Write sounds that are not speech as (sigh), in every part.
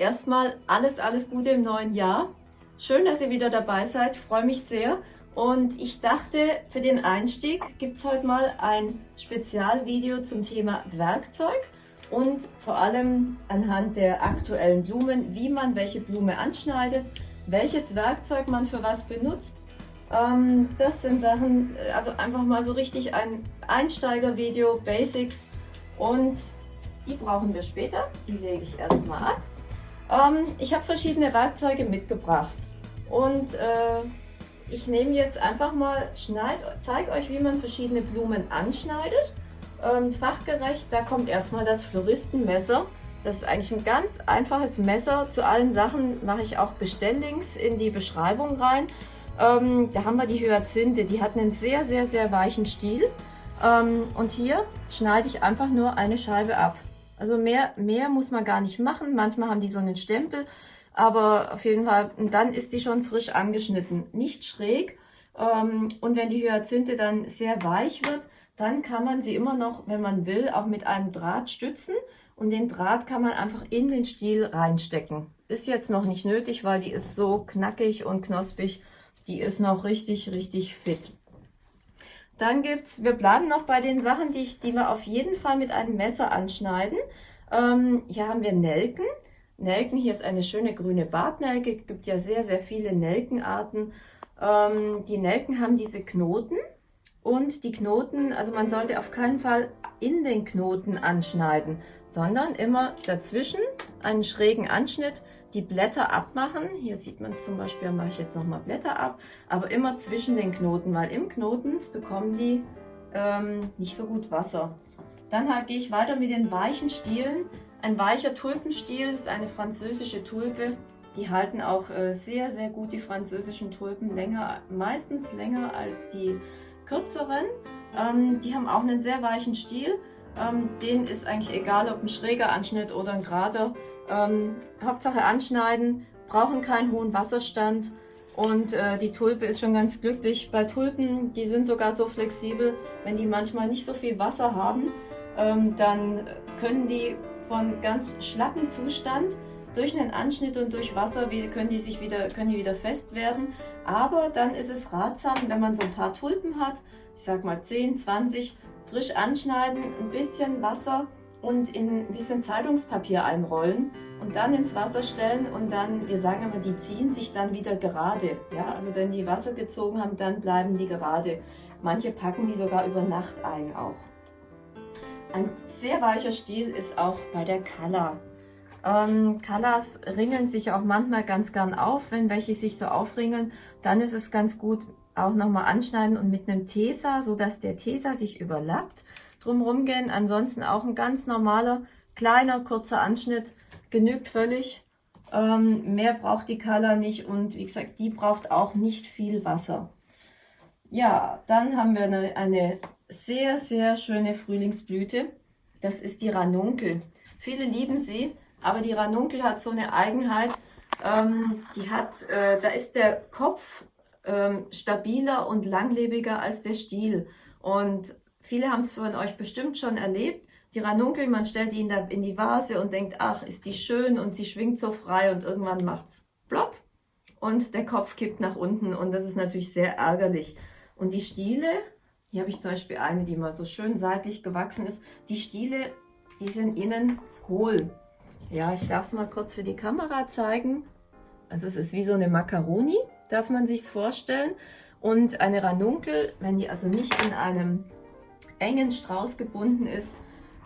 erstmal alles, alles Gute im neuen Jahr. Schön, dass ihr wieder dabei seid, freue mich sehr. Und ich dachte, für den Einstieg gibt es heute mal ein Spezialvideo zum Thema Werkzeug und vor allem anhand der aktuellen Blumen, wie man welche Blume anschneidet, welches Werkzeug man für was benutzt. Ähm, das sind Sachen, also einfach mal so richtig ein Einsteigervideo, Basics und die brauchen wir später. Die lege ich erstmal ab. Ähm, ich habe verschiedene Werkzeuge mitgebracht und äh, ich nehme jetzt einfach mal, zeige euch, wie man verschiedene Blumen anschneidet. Ähm, fachgerecht, da kommt erstmal das Floristenmesser. Das ist eigentlich ein ganz einfaches Messer. Zu allen Sachen mache ich auch Bestelllinks in die Beschreibung rein. Ähm, da haben wir die Hyazinthe, die hat einen sehr, sehr, sehr weichen Stiel. Ähm, und hier schneide ich einfach nur eine Scheibe ab. Also mehr, mehr muss man gar nicht machen. Manchmal haben die so einen Stempel, aber auf jeden Fall, dann ist die schon frisch angeschnitten. Nicht schräg. Ähm, und wenn die Hyazinthe dann sehr weich wird, dann kann man sie immer noch, wenn man will, auch mit einem Draht stützen. Und den Draht kann man einfach in den Stiel reinstecken. Ist jetzt noch nicht nötig, weil die ist so knackig und knospig. Die ist noch richtig, richtig fit. Dann gibt's, wir bleiben noch bei den Sachen, die, ich, die wir auf jeden Fall mit einem Messer anschneiden. Ähm, hier haben wir Nelken. Nelken, hier ist eine schöne grüne Bartnelke. Es gibt ja sehr, sehr viele Nelkenarten. Ähm, die Nelken haben diese Knoten und die Knoten, also man sollte auf keinen Fall in den Knoten anschneiden, sondern immer dazwischen einen schrägen Anschnitt, die Blätter abmachen. Hier sieht man es zum Beispiel, da mache ich jetzt nochmal Blätter ab, aber immer zwischen den Knoten, weil im Knoten bekommen die ähm, nicht so gut Wasser. Dann halt, gehe ich weiter mit den weichen Stielen. Ein weicher Tulpenstiel ist eine französische Tulpe. Die halten auch äh, sehr, sehr gut, die französischen Tulpen, länger, meistens länger als die kürzeren. Ähm, die haben auch einen sehr weichen Stiel. Ähm, denen ist eigentlich egal, ob ein schräger Anschnitt oder ein gerader. Ähm, Hauptsache anschneiden, brauchen keinen hohen Wasserstand und äh, die Tulpe ist schon ganz glücklich. Bei Tulpen, die sind sogar so flexibel, wenn die manchmal nicht so viel Wasser haben, ähm, dann können die von ganz schlappen Zustand durch einen Anschnitt und durch Wasser können die sich wieder, können die wieder fest werden. Aber dann ist es ratsam, wenn man so ein paar Tulpen hat, ich sag mal 10, 20, frisch anschneiden, ein bisschen Wasser und in ein bisschen Zeitungspapier einrollen und dann ins Wasser stellen und dann, wir sagen immer, die ziehen sich dann wieder gerade. Ja, also wenn die Wasser gezogen haben, dann bleiben die gerade. Manche packen die sogar über Nacht ein auch. Ein sehr weicher Stiel ist auch bei der Kala. Ähm, Colors ringeln sich auch manchmal ganz gern auf. Wenn welche sich so aufringeln, dann ist es ganz gut, auch nochmal anschneiden und mit einem Tesa, so dass der Tesa sich überlappt, drumherum gehen. Ansonsten auch ein ganz normaler, kleiner, kurzer Anschnitt genügt völlig. Ähm, mehr braucht die Color nicht und wie gesagt, die braucht auch nicht viel Wasser. Ja, dann haben wir eine, eine sehr, sehr schöne Frühlingsblüte. Das ist die Ranunkel. Viele lieben sie, aber die Ranunkel hat so eine Eigenheit, ähm, die hat, äh, da ist der Kopf ähm, stabiler und langlebiger als der Stiel. Und viele haben es von euch bestimmt schon erlebt. Die Ranunkel, man stellt die in, der, in die Vase und denkt, ach, ist die schön und sie schwingt so frei und irgendwann macht's plopp und der Kopf kippt nach unten und das ist natürlich sehr ärgerlich. Und die Stiele, hier habe ich zum Beispiel eine, die mal so schön seitlich gewachsen ist, die Stiele, die sind innen hohl. Ja, ich darf es mal kurz für die Kamera zeigen. Also es ist wie so eine Macaroni, darf man sich vorstellen. Und eine Ranunkel, wenn die also nicht in einem engen Strauß gebunden ist,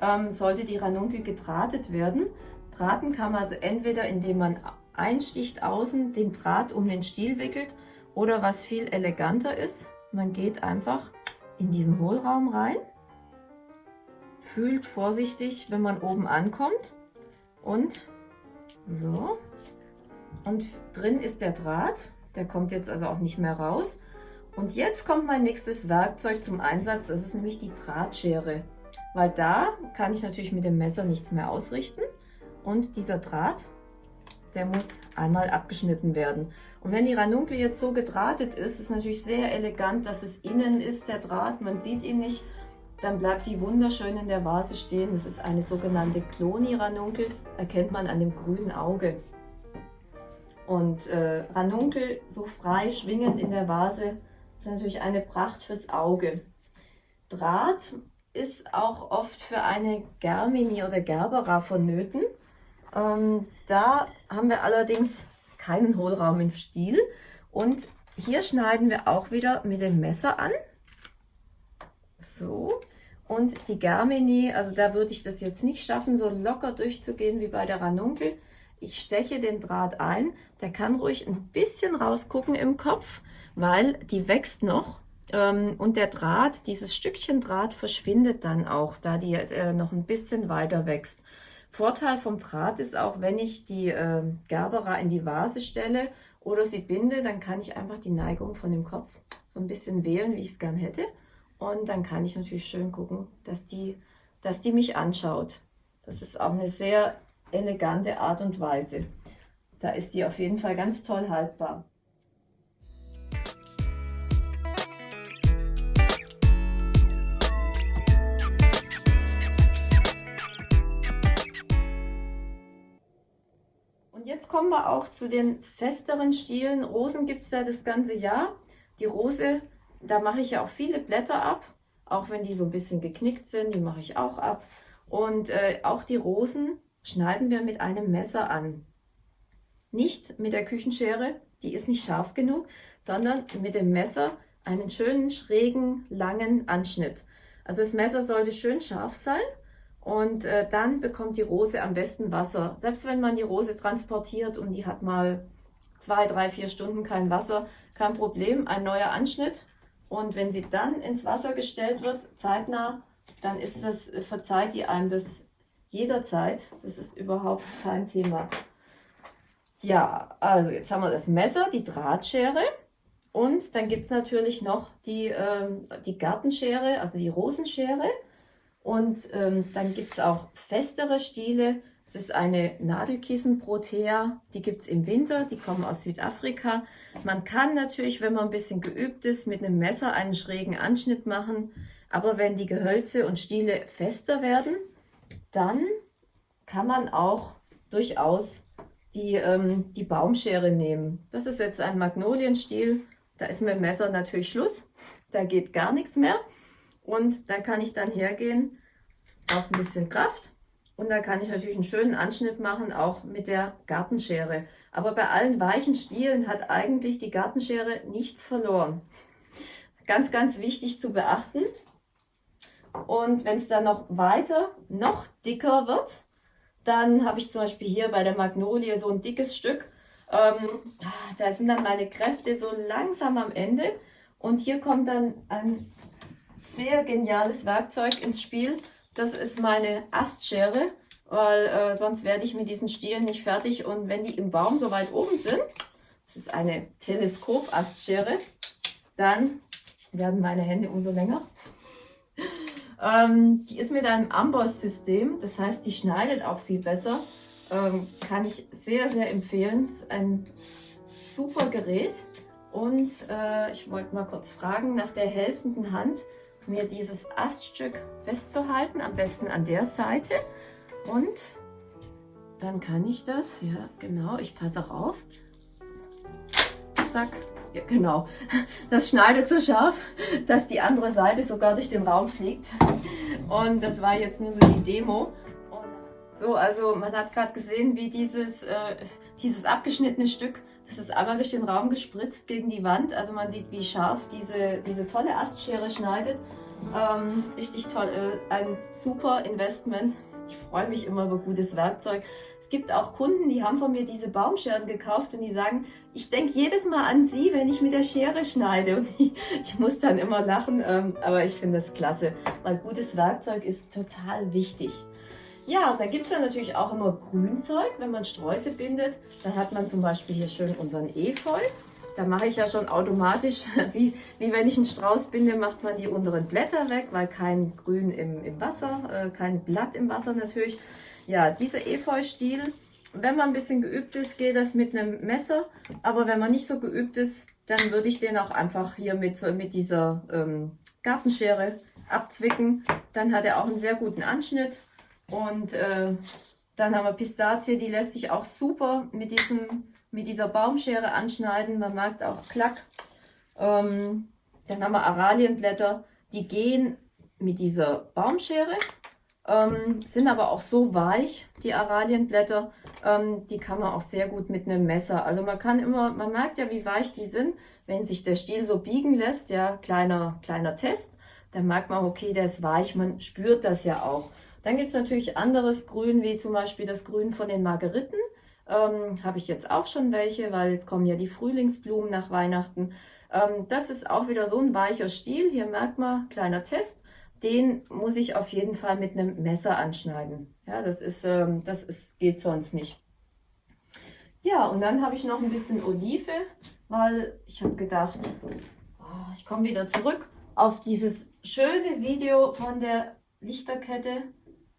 ähm, sollte die Ranunkel gedrahtet werden. Drahten kann man also entweder, indem man einsticht außen, den Draht um den Stiel wickelt oder was viel eleganter ist, man geht einfach in diesen Hohlraum rein, fühlt vorsichtig, wenn man oben ankommt und so. Und drin ist der Draht. Der kommt jetzt also auch nicht mehr raus. Und jetzt kommt mein nächstes Werkzeug zum Einsatz. Das ist nämlich die Drahtschere. Weil da kann ich natürlich mit dem Messer nichts mehr ausrichten. Und dieser Draht, der muss einmal abgeschnitten werden. Und wenn die Ranunkel jetzt so gedrahtet ist, ist es natürlich sehr elegant, dass es innen ist, der Draht. Man sieht ihn nicht. dann bleibt die wunderschön in der Vase stehen. Das ist eine sogenannte Kloni-Ranunkel, erkennt man an dem grünen Auge. Und äh, Ranunkel so frei schwingend in der Vase ist natürlich eine Pracht fürs Auge. Draht ist auch oft für eine Germini oder Gerbera vonnöten. Ähm, da haben wir allerdings keinen Hohlraum im Stiel. Und hier schneiden wir auch wieder mit dem Messer an. So. Und die Germini, also da würde ich das jetzt nicht schaffen, so locker durchzugehen wie bei der Ranunkel. Ich steche den Draht ein. Der kann ruhig ein bisschen rausgucken im Kopf, weil die wächst noch. Ähm, und der Draht, dieses Stückchen Draht verschwindet dann auch, da die äh, noch ein bisschen weiter wächst. Vorteil vom Draht ist auch, wenn ich die äh, Gerbera in die Vase stelle oder sie binde, dann kann ich einfach die Neigung von dem Kopf so ein bisschen wählen, wie ich es gern hätte. Und dann kann ich natürlich schön gucken, dass die, dass die mich anschaut. Das ist auch eine sehr elegante Art und Weise. Da ist die auf jeden Fall ganz toll haltbar. Und jetzt kommen wir auch zu den festeren Stielen. Rosen gibt es ja das ganze Jahr. Die Rose da mache ich ja auch viele Blätter ab, auch wenn die so ein bisschen geknickt sind, die mache ich auch ab. Und äh, auch die Rosen schneiden wir mit einem Messer an. Nicht mit der Küchenschere, die ist nicht scharf genug, sondern mit dem Messer einen schönen, schrägen, langen Anschnitt. Also das Messer sollte schön scharf sein und äh, dann bekommt die Rose am besten Wasser. Selbst wenn man die Rose transportiert und die hat mal zwei, drei, vier Stunden kein Wasser, kein Problem, ein neuer Anschnitt und wenn sie dann ins Wasser gestellt wird, zeitnah, dann ist das, verzeiht die einem das jederzeit. Das ist überhaupt kein Thema. Ja, also jetzt haben wir das Messer, die Drahtschere und dann gibt es natürlich noch die, ähm, die Gartenschere, also die Rosenschere. Und ähm, dann gibt es auch festere Stiele. Es ist eine Nadelkissenprotea, die gibt es im Winter, die kommen aus Südafrika. Man kann natürlich, wenn man ein bisschen geübt ist, mit einem Messer einen schrägen Anschnitt machen, aber wenn die Gehölze und Stiele fester werden, dann kann man auch durchaus die, ähm, die Baumschere nehmen. Das ist jetzt ein Magnolienstiel, da ist mit dem Messer natürlich Schluss, da geht gar nichts mehr. Und da kann ich dann hergehen, auch ein bisschen Kraft und da kann ich natürlich einen schönen Anschnitt machen, auch mit der Gartenschere. Aber bei allen weichen Stielen hat eigentlich die Gartenschere nichts verloren. Ganz, ganz wichtig zu beachten. Und wenn es dann noch weiter, noch dicker wird, dann habe ich zum Beispiel hier bei der Magnolie so ein dickes Stück. Ähm, da sind dann meine Kräfte so langsam am Ende. Und hier kommt dann ein sehr geniales Werkzeug ins Spiel. Das ist meine Astschere weil äh, sonst werde ich mit diesen Stielen nicht fertig. Und wenn die im Baum so weit oben sind, das ist eine Teleskop-Astschere, dann werden meine Hände umso länger. Ähm, die ist mit einem Amboss-System, das heißt, die schneidet auch viel besser. Ähm, kann ich sehr, sehr empfehlen. Ein super Gerät. Und äh, ich wollte mal kurz fragen, nach der helfenden Hand mir dieses Aststück festzuhalten, am besten an der Seite. Und dann kann ich das, ja genau, ich passe auch auf. Zack, ja genau. Das schneidet so scharf, dass die andere Seite sogar durch den Raum fliegt. Und das war jetzt nur so die Demo. so, also man hat gerade gesehen, wie dieses, äh, dieses abgeschnittene Stück, das ist einmal durch den Raum gespritzt gegen die Wand. Also man sieht, wie scharf diese, diese tolle Astschere schneidet. Ähm, richtig toll, äh, ein super Investment. Ich freue mich immer über gutes Werkzeug. Es gibt auch Kunden, die haben von mir diese Baumscheren gekauft und die sagen, ich denke jedes Mal an sie, wenn ich mit der Schere schneide. Und ich, ich muss dann immer lachen, ähm, aber ich finde das klasse, weil gutes Werkzeug ist total wichtig. Ja, und dann gibt es ja natürlich auch immer Grünzeug, wenn man Sträuße bindet. Dann hat man zum Beispiel hier schön unseren Efeu. Da mache ich ja schon automatisch, (laughs) wie, wie wenn ich einen Strauß binde, macht man die unteren Blätter weg, weil kein Grün im, im Wasser, äh, kein Blatt im Wasser natürlich. Ja, dieser Efeu-Stiel, wenn man ein bisschen geübt ist, geht das mit einem Messer. Aber wenn man nicht so geübt ist, dann würde ich den auch einfach hier mit, mit dieser ähm, Gartenschere abzwicken. Dann hat er auch einen sehr guten Anschnitt. Und äh, dann haben wir Pistazie, die lässt sich auch super mit, diesem, mit dieser Baumschere anschneiden. Man merkt auch Klack. Ähm, dann haben wir Aralienblätter, die gehen mit dieser Baumschere, ähm, sind aber auch so weich, die Aralienblätter, ähm, die kann man auch sehr gut mit einem Messer. Also man kann immer, man merkt ja, wie weich die sind, wenn sich der Stiel so biegen lässt, ja, kleiner, kleiner Test, dann merkt man, okay, der ist weich, man spürt das ja auch. Dann gibt es natürlich anderes Grün, wie zum Beispiel das Grün von den Margeriten. Ähm, Habe ich jetzt auch schon welche, weil jetzt kommen ja die Frühlingsblumen nach Weihnachten. Ähm, das ist auch wieder so ein weicher Stiel. Hier merkt man, kleiner Test. Den muss ich auf jeden Fall mit einem Messer anschneiden. Ja, das ist, ähm, das ist, geht sonst nicht. Ja, und dann habe ich noch ein bisschen Olive, weil ich habe gedacht, oh, ich komme wieder zurück auf dieses schöne Video von der Lichterkette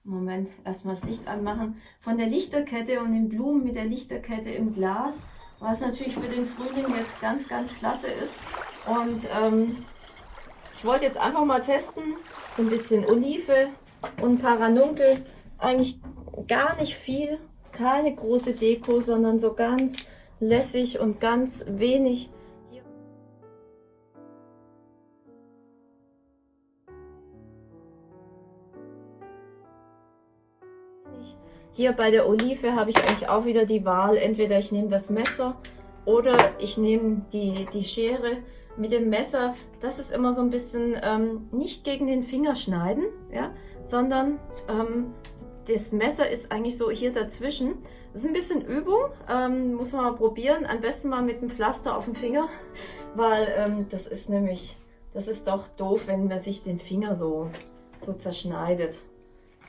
Moment, erstmal das Licht anmachen. Von der Lichterkette und den Blumen mit der Lichterkette im Glas, was natürlich für den Frühling jetzt ganz, ganz klasse ist. Und ähm, ich wollte jetzt einfach mal testen, so ein bisschen Olive und ein paar Ranunkel. Eigentlich gar nicht viel, keine große Deko, sondern so ganz lässig und ganz wenig Hier bei der Olive habe ich eigentlich auch wieder die Wahl, entweder ich nehme das Messer oder ich nehme die, die Schere. Mit dem Messer, das ist immer so ein bisschen ähm, nicht gegen den Finger schneiden, ja, sondern ähm, das Messer ist eigentlich so hier dazwischen. Das ist ein bisschen Übung, ähm, muss man mal probieren. Am besten mal mit einem Pflaster auf dem Finger, (laughs) weil ähm, das ist nämlich, das ist doch doof, wenn man sich den Finger so, so zerschneidet.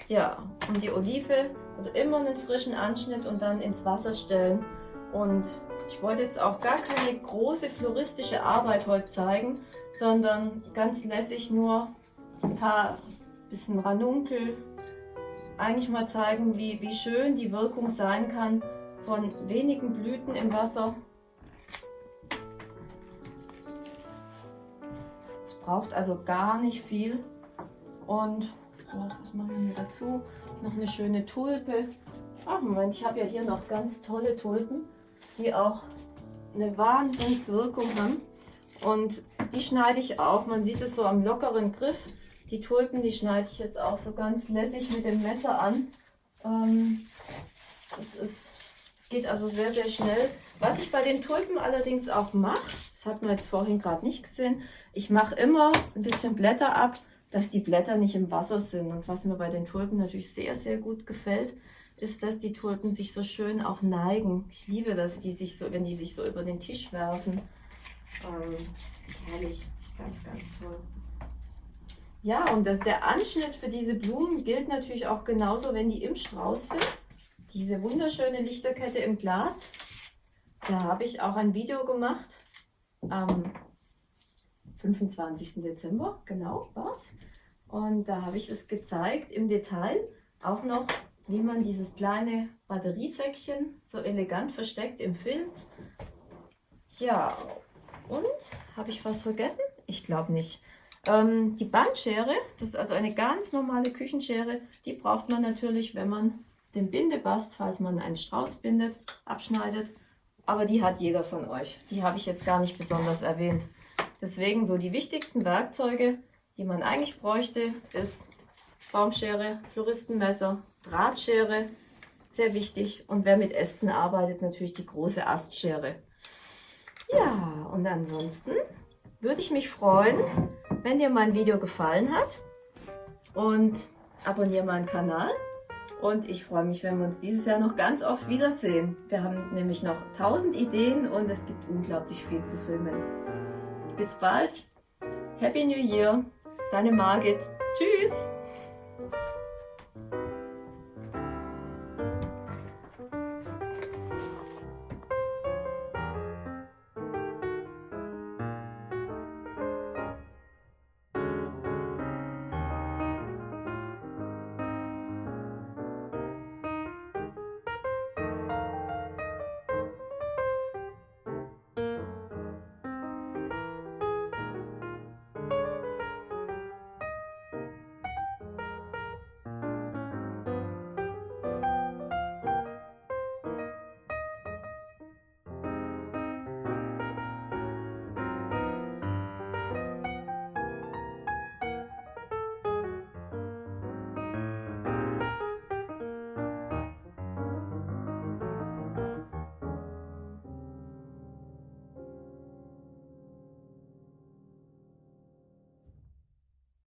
Ja, und die Olive, also immer einen frischen Anschnitt und dann ins Wasser stellen. Und ich wollte jetzt auch gar keine große floristische Arbeit heute zeigen, sondern ganz lässig nur ein paar bisschen Ranunkel. Eigentlich mal zeigen, wie, wie schön die Wirkung sein kann von wenigen Blüten im Wasser. Es braucht also gar nicht viel und Oh, was machen wir hier dazu? Noch eine schöne Tulpe. Ach, Moment, ich habe ja hier noch ganz tolle Tulpen, die auch eine Wahnsinnswirkung haben. Und die schneide ich auch. Man sieht es so am lockeren Griff. Die Tulpen, die schneide ich jetzt auch so ganz lässig mit dem Messer an. Ähm, das geht also sehr, sehr schnell. Was ich bei den Tulpen allerdings auch mache, das hat man jetzt vorhin gerade nicht gesehen, ich mache immer ein bisschen Blätter ab dass die Blätter nicht im Wasser sind. Und was mir bei den Tulpen natürlich sehr, sehr gut gefällt, ist, dass die Tulpen sich so schön auch neigen. Ich liebe das, die sich so, wenn die sich so über den Tisch werfen. Ähm, herrlich, ganz, ganz toll. Ja, und das, der Anschnitt für diese Blumen gilt natürlich auch genauso, wenn die im Strauß sind. Diese wunderschöne Lichterkette im Glas. Da habe ich auch ein Video gemacht am 25. Dezember, genau was. Und da habe ich es gezeigt im Detail, auch noch, wie man dieses kleine Batteriesäckchen so elegant versteckt im Filz. Ja, und habe ich was vergessen? Ich glaube nicht. Ähm, die Bandschere, das ist also eine ganz normale Küchenschere, die braucht man natürlich, wenn man den Bindebast, falls man einen Strauß bindet, abschneidet. Aber die hat jeder von euch. Die habe ich jetzt gar nicht besonders erwähnt. Deswegen so die wichtigsten Werkzeuge, die man eigentlich bräuchte, ist Baumschere, Floristenmesser, Drahtschere, sehr wichtig. Und wer mit Ästen arbeitet, natürlich die große Astschere. Ja, und ansonsten würde ich mich freuen, wenn dir mein Video gefallen hat. Und abonniere meinen Kanal. Und ich freue mich, wenn wir uns dieses Jahr noch ganz oft wiedersehen. Wir haben nämlich noch 1000 Ideen und es gibt unglaublich viel zu filmen. Bis bald. Happy New Year. Deine Margit. Tschüss.